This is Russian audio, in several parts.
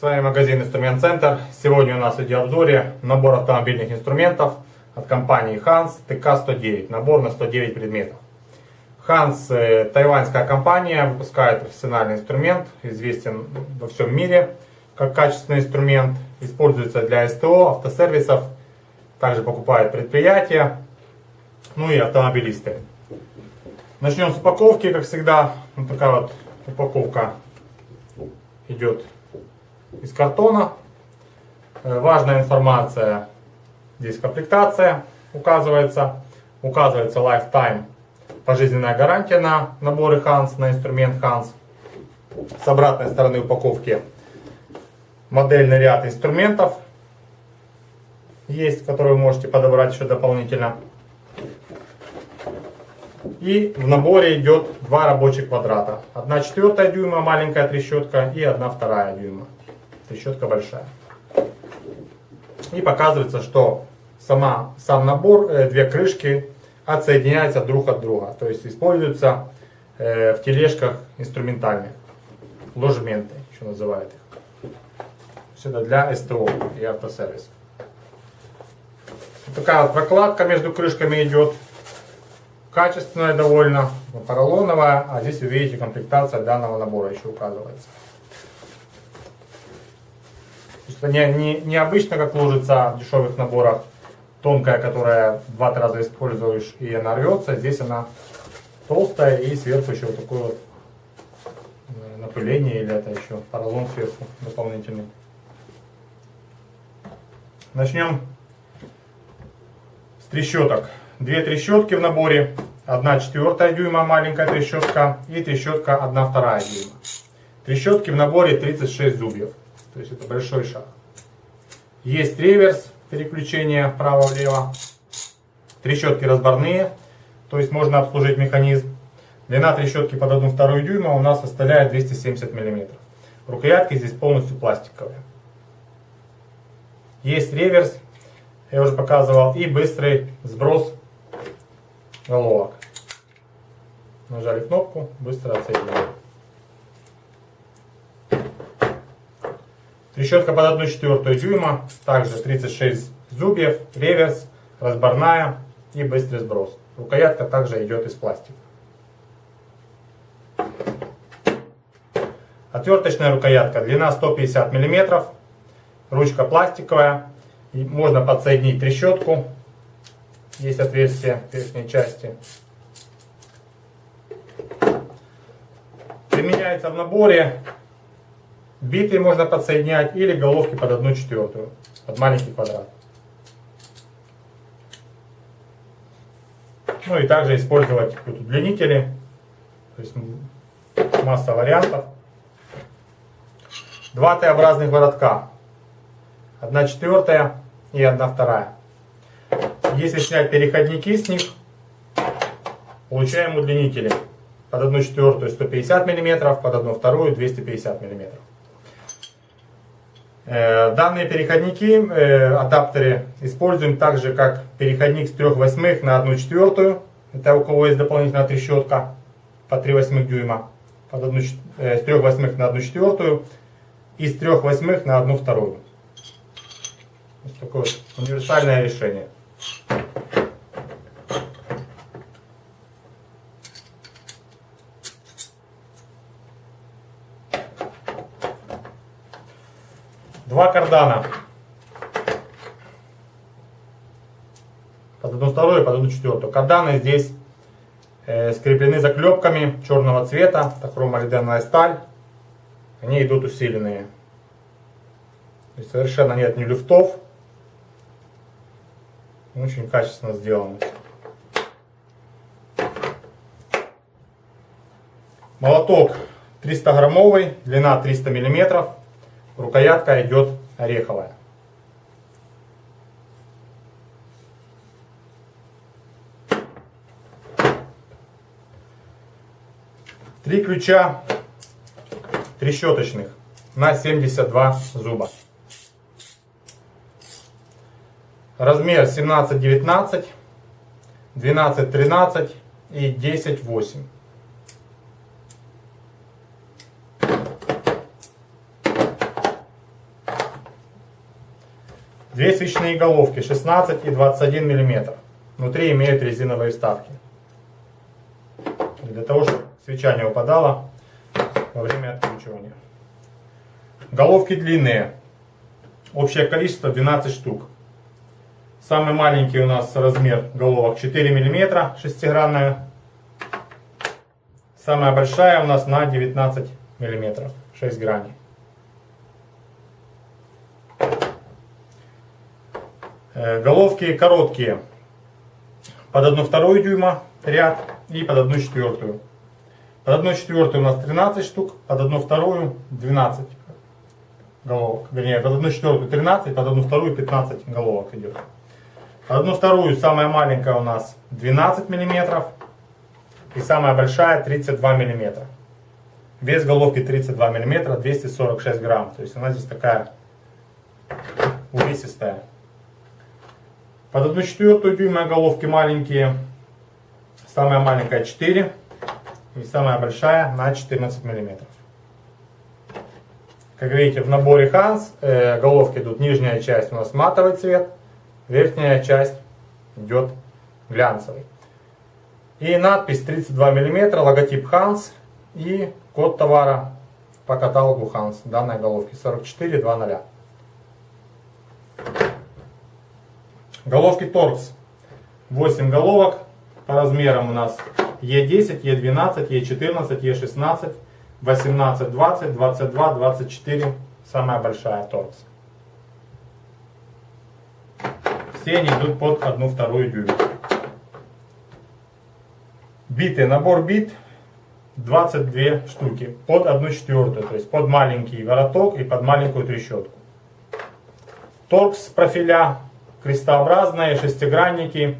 С вами магазин Инструмент Центр. Сегодня у нас в видеообзоре набор автомобильных инструментов от компании Hans TK109. Набор на 109 предметов. Hans э, тайваньская компания, выпускает профессиональный инструмент, известен во всем мире как качественный инструмент. Используется для СТО, автосервисов, также покупают предприятия, ну и автомобилисты. Начнем с упаковки, как всегда. Вот такая вот упаковка идет из картона. Э, важная информация, здесь комплектация указывается. Указывается lifetime, пожизненная гарантия на наборы Hans, на инструмент Hans. С обратной стороны упаковки модельный ряд инструментов есть, которые вы можете подобрать еще дополнительно. И в наборе идет два рабочих квадрата. Одна четвертая дюйма маленькая трещотка и одна вторая дюйма. Трещотка большая. И показывается, что сама, сам набор, э, две крышки отсоединяются друг от друга. То есть используются э, в тележках инструментальных. Ложементы еще называют их. Сюда для СТО и автосервиса. Вот такая вот прокладка между крышками идет качественная довольно, поролоновая, а здесь вы видите комплектация данного набора еще указывается. Это не, не, не обычно, как ложится в дешевых наборах, тонкая, которая два-три раза используешь и она рвется. Здесь она толстая и сверху еще вот такое вот э, напыление или это еще поролон сверху дополнительный. Начнем с трещоток. Две трещотки в наборе. 1 четвертая дюйма маленькая трещотка и трещотка 1 вторая дюйма. Трещотки в наборе 36 зубьев. То есть это большой шаг. Есть реверс, переключение вправо-влево. Трещотки разборные, то есть можно обслужить механизм. Длина трещотки под 1 вторую дюйма у нас составляет 270 мм. Рукоятки здесь полностью пластиковые. Есть реверс, я уже показывал, и быстрый сброс головок. Нажали кнопку, быстро отсоединили. Трещотка под 1 четвертую дюйма, также 36 зубьев, реверс, разборная и быстрый сброс. Рукоятка также идет из пластика. Отверточная рукоятка, длина 150 мм, ручка пластиковая, и можно подсоединить трещотку есть отверстие в верхней части. Применяется в наборе. Биты можно подсоединять или головки под одну четвертую, под маленький квадрат. Ну и также использовать тут удлинители. То есть масса вариантов. Два Т-образных воротка. Одна четвертая и одна вторая. Если снять переходники с них, получаем удлинители. Под 1 четвертую 150 мм, под 1 вторую 250 мм. Э, данные переходники, э, адаптеры, используем также как переходник с 3 восьмых на 1 четвертую. Это у кого есть дополнительная трещотка по 3 восьмых дюйма. Под 1, э, с 3 восьмых на 1 четвертую и с 3 восьмых на 1 вторую. Вот такое вот универсальное решение. Два кардана. Под одну вторую под одну четвертую. Карданы здесь э, скреплены заклепками черного цвета. Это хромолиденная сталь. Они идут усиленные. То совершенно нет ни люфтов. Очень качественно сделано. Молоток 300 граммовый, длина 300 миллиметров. Рукоятка идет ореховая. Три ключа трещоточных на 72 зуба. Размер 17-19, 12-13 и 10-8. Две свечные головки 16 и 21 мм. Внутри имеют резиновые вставки. Для того, чтобы свеча не упадала во время откручивания. Головки длинные. Общее количество 12 штук. Самый маленький у нас размер головок 4 мм, шестигранная. Самая большая у нас на 19 мм, 6 граней. Головки короткие, под 1,2 дюйма ряд и под 1 четвертую. Под 1 четвертую у нас 13 штук, под 1 вторую 12 головок. Вернее, под 1 четвертую 13, под 1 вторую 15 головок идет. Под 1 вторую самая маленькая у нас 12 миллиметров и самая большая 32 миллиметра. Вес головки 32 миллиметра, 246 грамм. То есть она здесь такая увесистая. Под 1 четвертую дюйма головки маленькие. Самая маленькая 4 и самая большая на 14 миллиметров. Как видите, в наборе Hans э, головки идут нижняя часть у нас матовый цвет, верхняя часть идет глянцевый. И надпись 32 мм, логотип Hans и код товара по каталогу Hans данной головки 4420. Головки Torx. 8 головок по размерам у нас Е10, Е12, Е14, Е16, 18, 20, 22, 24. Самая большая Torx. Все они идут под 1-2 дюйма. Биты. Набор бит 22 штуки под 1 четвертую, то есть под маленький вороток и под маленькую трещотку. Торкс профиля крестообразные, шестигранники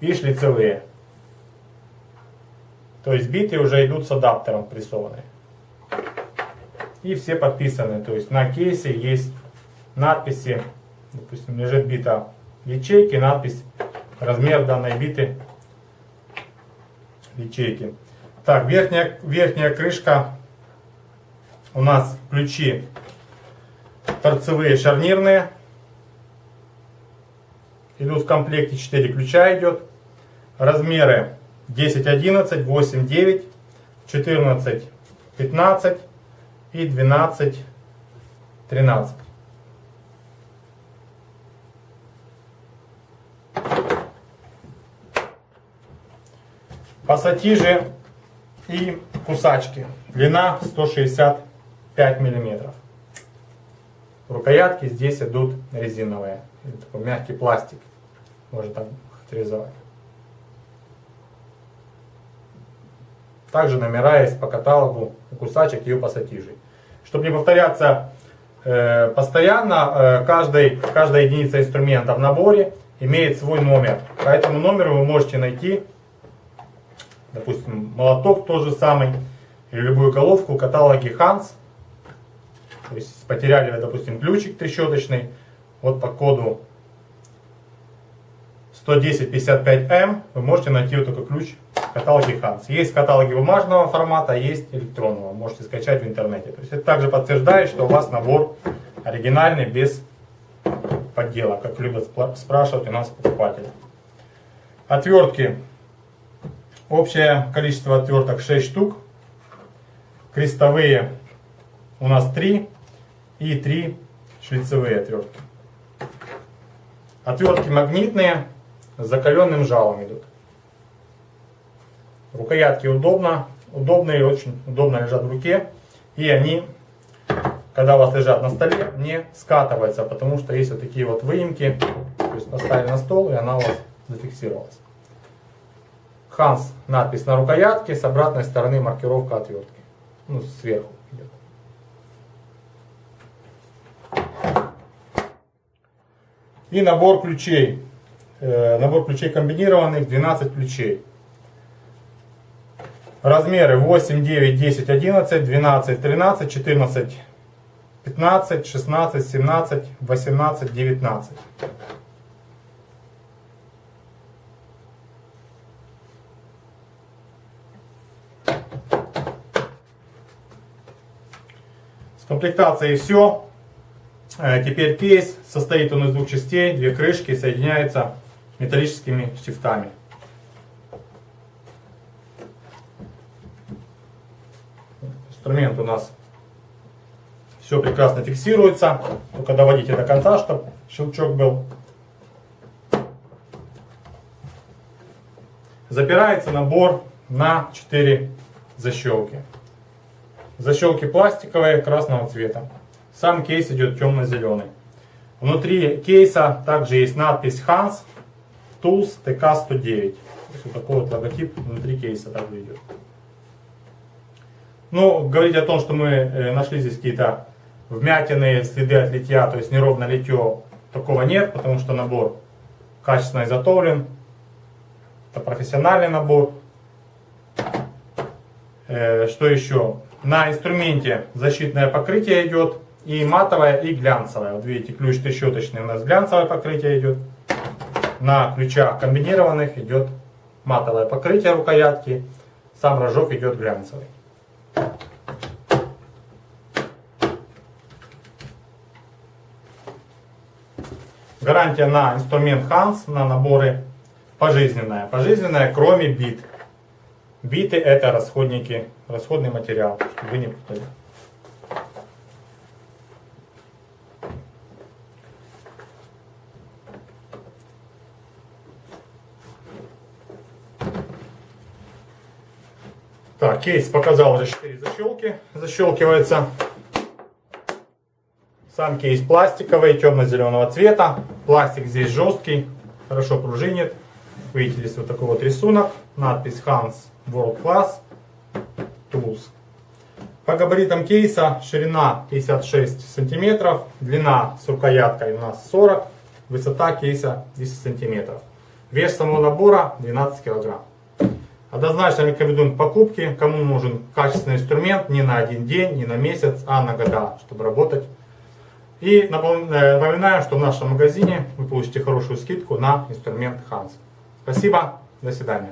и шлицевые. То есть биты уже идут с адаптером прессованные. И все подписаны. То есть на кейсе есть надписи. Допустим, лежит бита ячейки, надпись, размер данной биты ячейки. Так, верхняя, верхняя крышка у нас ключи торцевые шарнирные идут в комплекте 4 ключа идет. Размеры 10, 11, 8, 9, 14, 15 и 12, 13. Пассатижи и кусачки. Длина 165 миллиметров. Рукоятки здесь идут резиновые. Такой мягкий пластик можно там характеризовать. Также номера есть по каталогу у кусачек и у пассатижей. Чтобы не повторяться э, постоянно, э, каждый, каждая единица инструмента в наборе имеет свой номер. По этому номеру вы можете найти, допустим, молоток тот же самый, или любую головку в каталоге Hans. То есть потеряли вы, допустим, ключик трещоточный, вот по коду 11055M вы можете найти вот такой ключ в каталоге Hans. Есть каталоги бумажного формата, есть электронного. Можете скачать в интернете. То есть это также подтверждает, что у вас набор оригинальный, без подделок, как любят спрашивать у нас покупатели. Отвертки. Общее количество отверток 6 штук. Крестовые у нас 3 и 3 шлицевые отвертки. Отвертки магнитные, с закаленным жалом идут. Рукоятки удобно, удобные, очень удобно лежат в руке. И они, когда у вас лежат на столе, не скатываются, потому что есть вот такие вот выемки. То есть поставили на стол, и она у вас зафиксировалась. Ханс надпись на рукоятке, с обратной стороны маркировка отвертки. Ну, сверху идет. И набор ключей. Э, набор ключей комбинированных, 12 ключей. Размеры 8, 9, 10, 11, 12, 13, 14, 15, 16, 17, 18, 19. С комплектацией все. Э, Теперь кейс состоит он из двух частей, две крышки соединяются металлическими штифтами. Инструмент у нас все прекрасно фиксируется. Только доводите до конца, чтобы щелчок был. Запирается набор на 4 защелки. Защелки пластиковые красного цвета. Сам кейс идет темно-зеленый. Внутри кейса также есть надпись Hans Tools TK109. Вот такой вот логотип внутри кейса также идет. Ну, говорить о том, что мы э, нашли здесь какие-то вмятины, следы от литья, то есть неровно литье, такого нет, потому что набор качественно изготовлен. Это профессиональный набор. Э, что еще? На инструменте защитное покрытие идет и матовое, и глянцевое. Вот видите, ключ трещоточный у нас глянцевое покрытие идет. На ключах комбинированных идет матовое покрытие рукоятки. Сам рожок идет глянцевый. Гарантия на инструмент Hans, на наборы пожизненная. Пожизненная, кроме бит. Биты это расходники, расходный материал, чтобы вы не путали. Так, кейс показал уже 4 защелки. Защелкивается. Сам кейс пластиковый, темно-зеленого цвета. Пластик здесь жесткий, хорошо пружинит. Видите, здесь вот такой вот рисунок. Надпись Hans World Class Tools. По габаритам кейса ширина 56 сантиметров, длина с рукояткой у нас 40, высота кейса 10 сантиметров. Вес самого набора 12 килограмм. Однозначно рекомендуем к покупке, кому нужен качественный инструмент не на один день, не на месяц, а на года, чтобы работать. И напоминаем, что в нашем магазине вы получите хорошую скидку на инструмент Hans. Спасибо, до свидания.